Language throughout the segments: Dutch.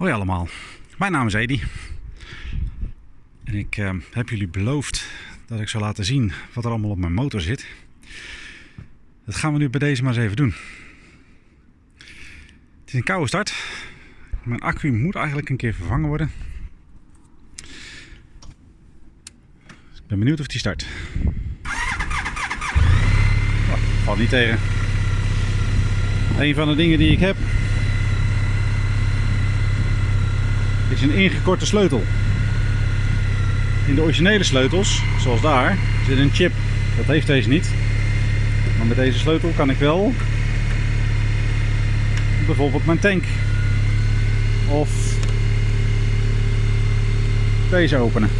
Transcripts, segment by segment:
Hoi allemaal, mijn naam is Edi. En ik eh, heb jullie beloofd dat ik zou laten zien wat er allemaal op mijn motor zit. Dat gaan we nu bij deze maar eens even doen. Het is een koude start. Mijn accu moet eigenlijk een keer vervangen worden. Dus ik ben benieuwd of die start. Oh, valt niet tegen. Een van de dingen die ik heb is een ingekorte sleutel. In de originele sleutels, zoals daar, zit een chip. Dat heeft deze niet. Maar met deze sleutel kan ik wel bijvoorbeeld mijn tank of deze openen.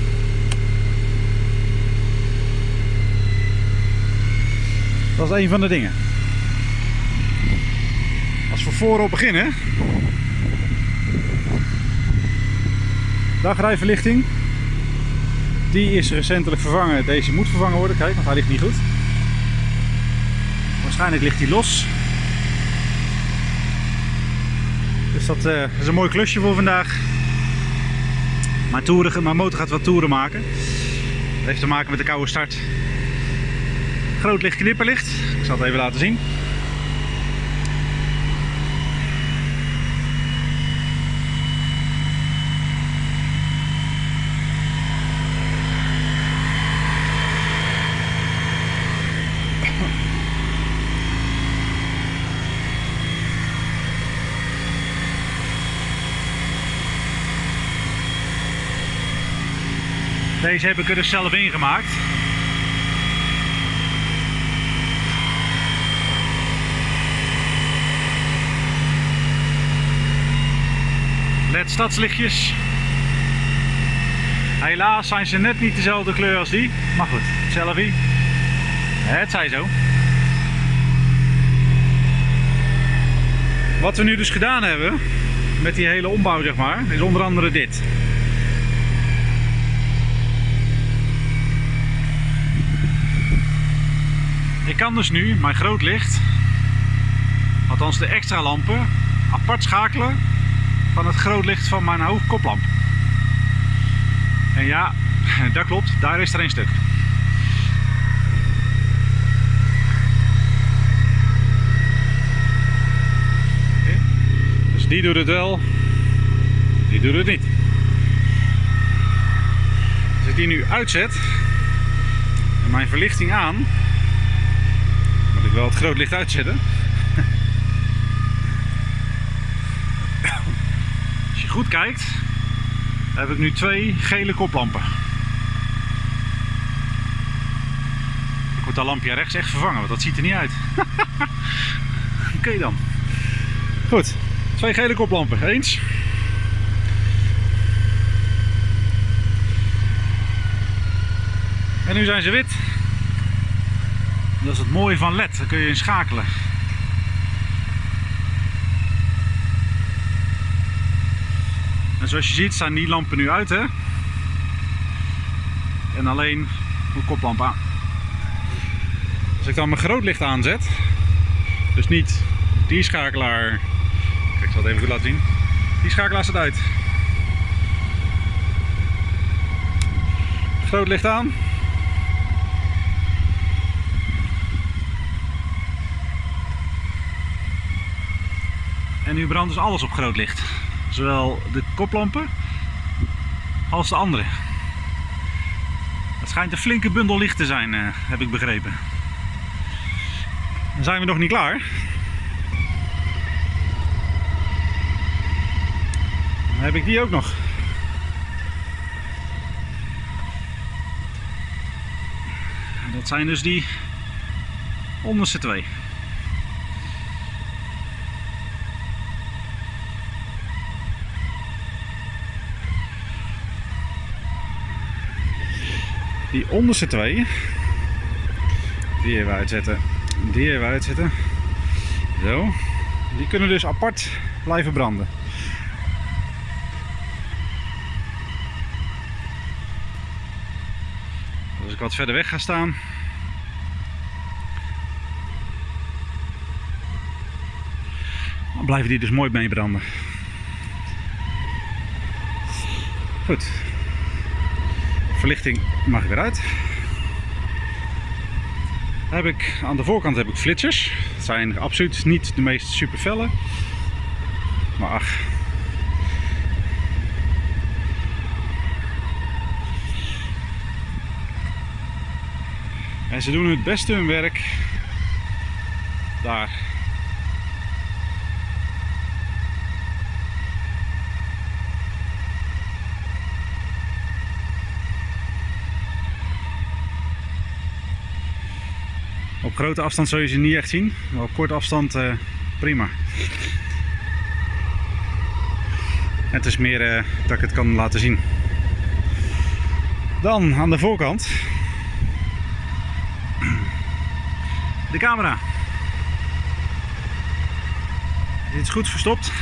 Dat is een van de dingen. Als we voorop beginnen. Dagrijverlichting. Die is recentelijk vervangen. Deze moet vervangen worden. Kijk, want hij ligt niet goed. Waarschijnlijk ligt hij los. Dus dat uh, is een mooi klusje voor vandaag. Mijn, toeren, mijn motor gaat wat toeren maken. Dat heeft te maken met de koude start. Groot licht knipperlicht. Ik zal het even laten zien. Deze heb ik er dus zelf ingemaakt. LED stadslichtjes. Helaas zijn ze net niet dezelfde kleur als die. Maar goed, selfie. Het zij zo. Wat we nu dus gedaan hebben met die hele ombouw zeg maar, is onder andere dit. Kan dus nu mijn groot licht, althans de extra lampen, apart schakelen van het groot licht van mijn hoofdkoplamp. En ja, dat klopt, daar is er een stuk. Dus die doet het wel, die doet het niet. Als ik die nu uitzet en mijn verlichting aan, ik wel het groot licht uitzetten. Als je goed kijkt, heb ik nu twee gele koplampen. Ik moet dat lampje rechts echt vervangen, want dat ziet er niet uit. Oké dan. Goed, twee gele koplampen. Eens. En nu zijn ze wit. Dat is het mooie van LED, daar kun je in schakelen. En zoals je ziet staan die lampen nu uit hè. En alleen de koplamp aan. Als ik dan mijn grootlicht aanzet, dus niet die schakelaar, kijk ik zal het even goed laten zien. Die schakelaar staat uit. Grootlicht aan. En nu brandt dus alles op groot licht. Zowel de koplampen als de andere. Het schijnt een flinke bundel licht te zijn, eh, heb ik begrepen. Dan zijn we nog niet klaar. Dan heb ik die ook nog. Dat zijn dus die onderste twee. Die onderste twee, die even uitzetten, die even uitzetten. Zo, die kunnen dus apart blijven branden. Als ik wat verder weg ga staan, dan blijven die dus mooi mee branden. Goed. Verlichting mag weer uit. Heb ik, aan de voorkant heb ik flitsers. Het zijn absoluut niet de meest super felle. Maar ach. En ze doen het beste hun werk daar. Op grote afstand zul je ze niet echt zien, maar op korte afstand uh, prima. Het is meer uh, dat ik het kan laten zien. Dan aan de voorkant de camera. Dit is goed verstopt.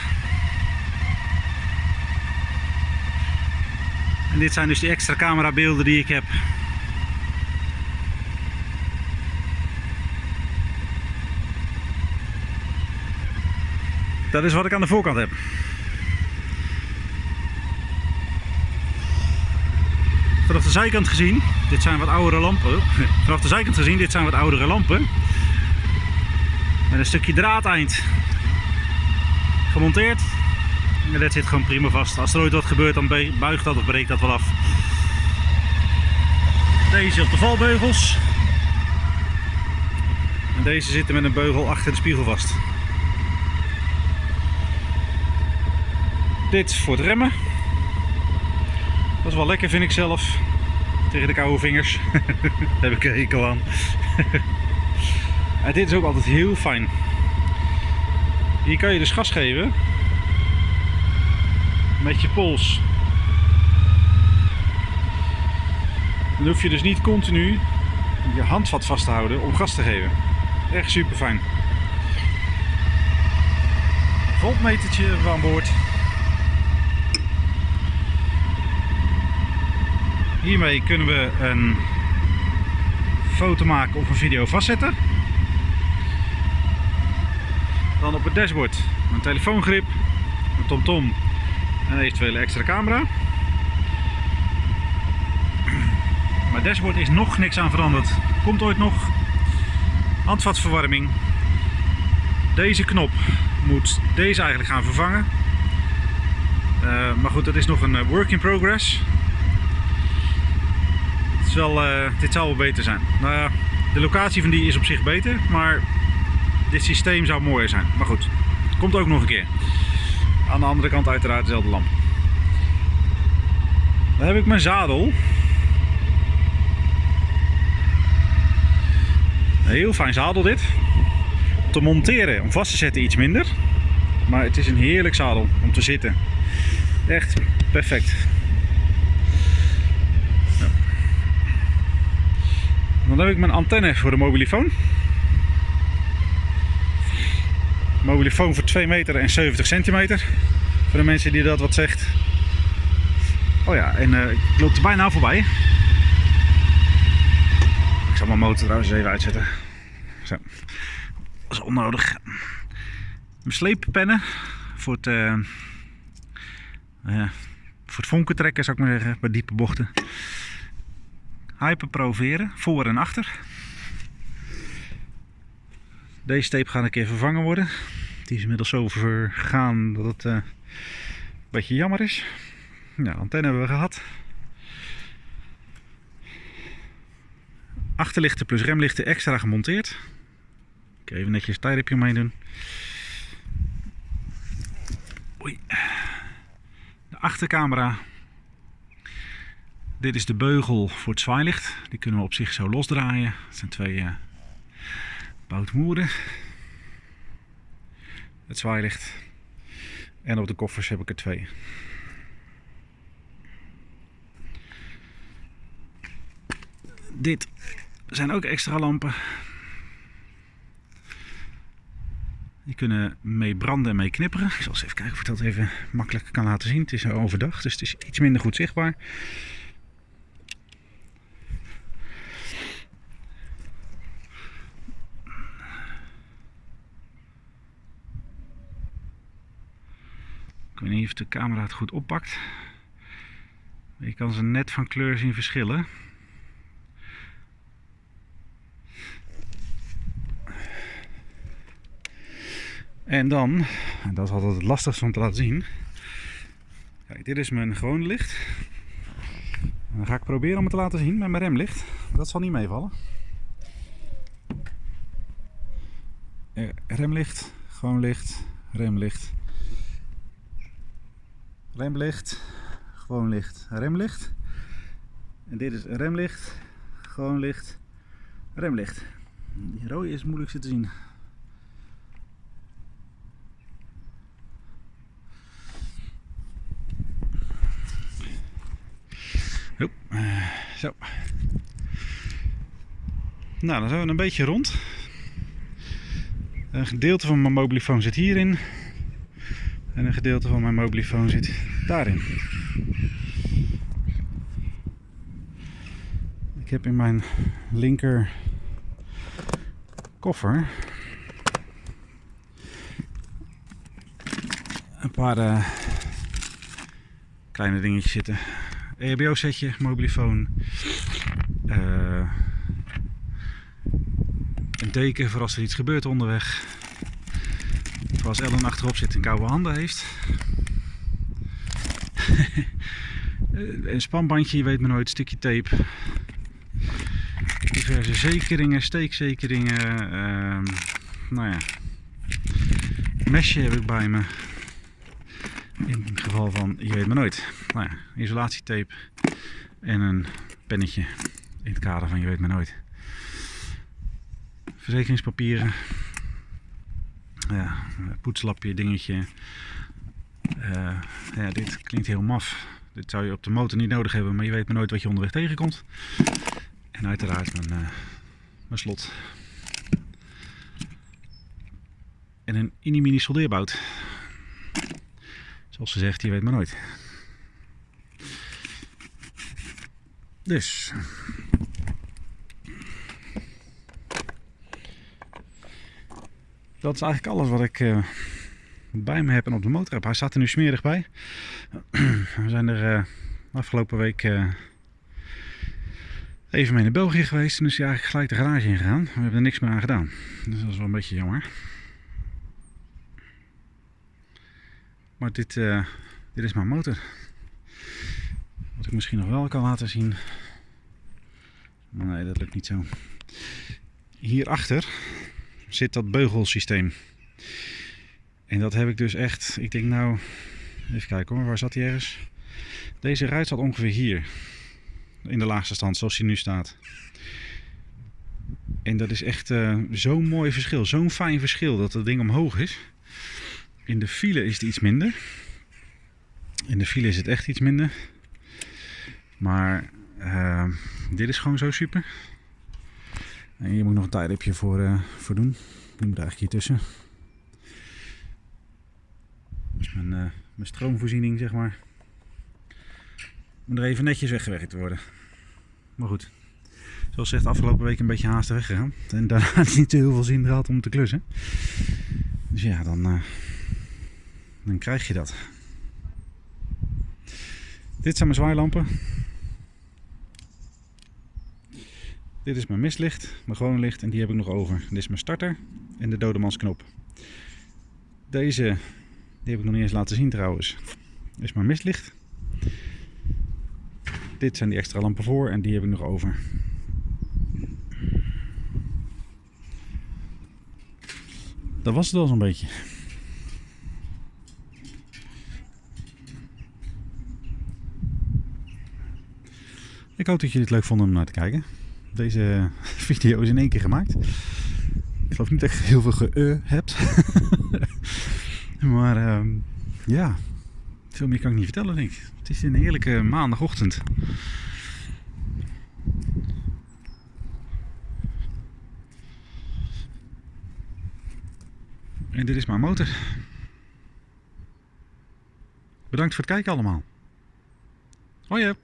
En dit zijn dus de extra camerabeelden die ik heb. Dat is wat ik aan de voorkant heb. Vanaf de zijkant gezien, dit zijn wat oudere lampen. Vanaf de zijkant gezien, dit zijn wat oudere lampen. Met een stukje draadeind gemonteerd. En dat zit gewoon prima vast. Als er ooit wat gebeurt, dan buigt dat of breekt dat wel af. Deze op de valbeugels. En deze zitten met een beugel achter de spiegel vast. Dit voor het remmen. Dat is wel lekker vind ik zelf. Tegen de koude vingers. Daar heb ik een hekel aan. en dit is ook altijd heel fijn. Hier kan je dus gas geven. Met je pols. Dan hoef je dus niet continu je handvat vast te houden om gas te geven. Echt super fijn. Voltmetertje aan boord. Hiermee kunnen we een foto maken of een video vastzetten. Dan op het dashboard een telefoongrip, een tomtom en een eventuele extra camera. Maar dashboard is nog niks aan veranderd. Komt ooit nog handvatverwarming. Deze knop moet deze eigenlijk gaan vervangen. Uh, maar goed, dat is nog een eh, work in progress wel, uh, dit zou wel beter zijn. Nou ja, de locatie van die is op zich beter, maar dit systeem zou mooier zijn. Maar goed, komt ook nog een keer. Aan de andere kant uiteraard dezelfde lamp. Dan heb ik mijn zadel. Heel fijn zadel dit. Te monteren, om vast te zetten iets minder. Maar het is een heerlijk zadel om te zitten. Echt perfect. Dan heb ik mijn antenne voor de mobielefoon. Mobielefoon voor 2 meter en 70 centimeter. Voor de mensen die dat wat zegt. Oh ja, en uh, ik loop er bijna voorbij. Ik zal mijn motor trouwens even uitzetten. Zo. Dat is onnodig. Mijn sleeppennen voor het, uh, voor het vonken trekken zou ik maar zeggen, bij diepe bochten. Hyperproveren, voor en achter. Deze tape gaat een keer vervangen worden. Die is inmiddels zo vergaan dat het uh, een beetje jammer is. Ja, antenne hebben we gehad. Achterlichten plus remlichten extra gemonteerd. Ik even netjes tijdripje mee doen. Oei. De achtercamera dit is de beugel voor het zwaailicht. Die kunnen we op zich zo losdraaien. Het zijn twee uh, boutmoeren. Het zwaailicht. En op de koffers heb ik er twee. Dit zijn ook extra lampen. Die kunnen mee branden en mee knipperen. Ik zal eens even kijken of ik dat even makkelijk kan laten zien. Het is overdag, dus het is iets minder goed zichtbaar. Ik weet niet of de camera het goed oppakt. Je kan ze net van kleur zien verschillen. En dan, en dat is altijd het lastigste om te laten zien. Kijk, dit is mijn gewone licht. Dan ga ik proberen om het te laten zien met mijn remlicht. Dat zal niet meevallen. Eh, remlicht, gewoon licht, remlicht. Remlicht, gewoon licht, remlicht. En dit is remlicht, gewoon licht, remlicht. Die rode is moeilijk te zien. Eh, zo. Nou, dan zijn we een beetje rond. Een gedeelte van mijn mobielefoon zit hierin. En een gedeelte van mijn mobielefoon zit daarin. Ik heb in mijn linker koffer een paar uh, kleine dingetjes zitten. EHBO setje, mobielefoon, uh, een teken voor als er iets gebeurt onderweg. Als Ellen achterop zit en koude handen heeft. een spanbandje, je weet maar nooit, stukje tape. Diverse zekeringen, steekzekeringen. Uh, nou ja, mesje heb ik bij me. In het geval van, je weet maar nooit. Nou ja, isolatietape en een pennetje in het kader van je weet maar nooit. Verzekeringspapieren. Ja, poetslapje, dingetje. Uh, ja, dit klinkt heel maf. Dit zou je op de motor niet nodig hebben, maar je weet maar nooit wat je onderweg tegenkomt. En uiteraard mijn, uh, mijn slot. En een mini-mini soldeerbout. Zoals ze zegt, je weet maar nooit. Dus. Dat is eigenlijk alles wat ik uh, bij me heb en op de motor heb. Hij staat er nu smerig bij. We zijn er uh, afgelopen week uh, even mee naar België geweest. En is hij eigenlijk gelijk de garage in gegaan. We hebben er niks meer aan gedaan. Dus dat is wel een beetje jammer. Maar dit, dit is mijn motor. Wat ik misschien nog wel kan laten zien. Nee, dat lukt niet zo. Hierachter zit dat beugelsysteem. En dat heb ik dus echt, ik denk nou, even kijken hoor, waar zat hij ergens? Deze ruit zat ongeveer hier. In de laagste stand, zoals hij nu staat. En dat is echt uh, zo'n mooi verschil, zo'n fijn verschil dat het ding omhoog is. In de file is het iets minder. In de file is het echt iets minder. Maar uh, dit is gewoon zo super. En hier moet ik nog een tijdripje voor, uh, voor doen. Die moet eigenlijk hier tussen. Dus mijn, uh, mijn stroomvoorziening, zeg maar. Moet er even netjes weggewerkt worden. Maar goed. Zoals gezegd, afgelopen week een beetje haastig weggegaan. En daarna niet heel veel zin gehad om te klussen. Dus ja, dan, uh, dan krijg je dat. Dit zijn mijn zwaailampen. Dit is mijn mistlicht, mijn gewone licht en die heb ik nog over. Dit is mijn starter en de dodemansknop. Deze, die heb ik nog niet eens laten zien trouwens. Is mijn mistlicht. Dit zijn die extra lampen voor en die heb ik nog over. Dat was het al zo'n beetje. Ik hoop dat jullie het leuk vonden om naar te kijken. Deze video is in één keer gemaakt. Ik geloof niet dat ik heel veel ge hebt. maar um, ja, veel meer kan ik niet vertellen denk ik. Het is een heerlijke maandagochtend. En dit is mijn motor. Bedankt voor het kijken allemaal. Hoi.